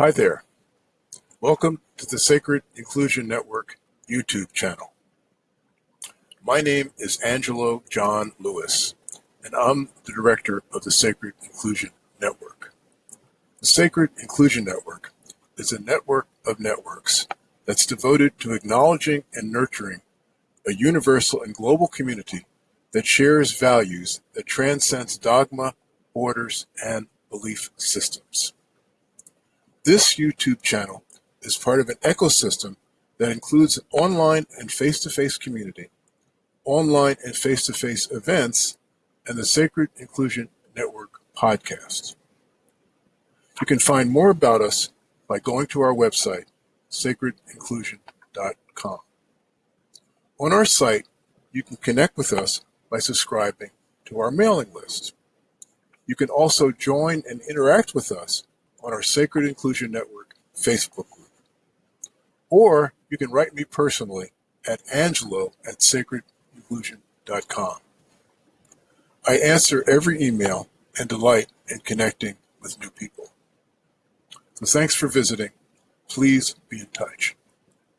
Hi there. Welcome to the Sacred Inclusion Network YouTube channel. My name is Angelo John Lewis, and I'm the director of the Sacred Inclusion Network. The Sacred Inclusion Network is a network of networks that's devoted to acknowledging and nurturing a universal and global community that shares values that transcends dogma, borders, and belief systems. This YouTube channel is part of an ecosystem that includes an online and face-to-face community, online and face-to-face events, and the Sacred Inclusion Network podcast. You can find more about us by going to our website, sacredinclusion.com. On our site, you can connect with us by subscribing to our mailing list. You can also join and interact with us on our Sacred Inclusion Network Facebook group. Or you can write me personally at angelo at sacredinclusion.com. I answer every email and delight in connecting with new people. So thanks for visiting. Please be in touch.